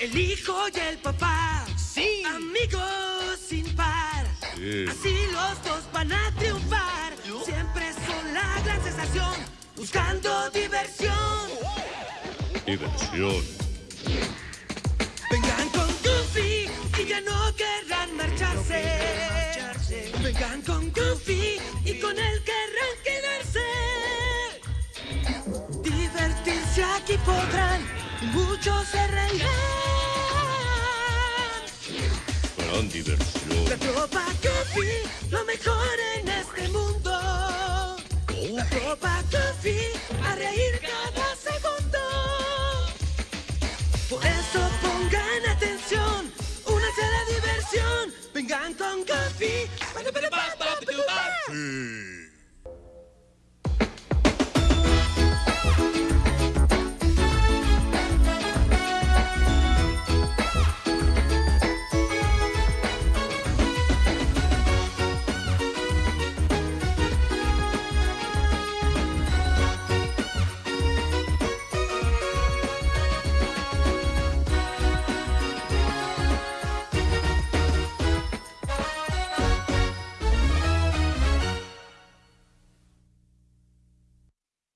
El hijo y el papá. Sí. Amigos sin par. Sí. Así los dos van a triunfar. Siempre son la gran sensación. Buscando diversión. Diversión. Vengan con Goofy y ya no querrán marcharse. Vengan con Goofy Aquí podrán muchos se reirán. Gran diversión. La tropa Goofy, lo mejor en este mundo. La tropa Goofy, a reír cada segundo. Por eso pongan atención, únanse a la diversión. Vengan con. Sí.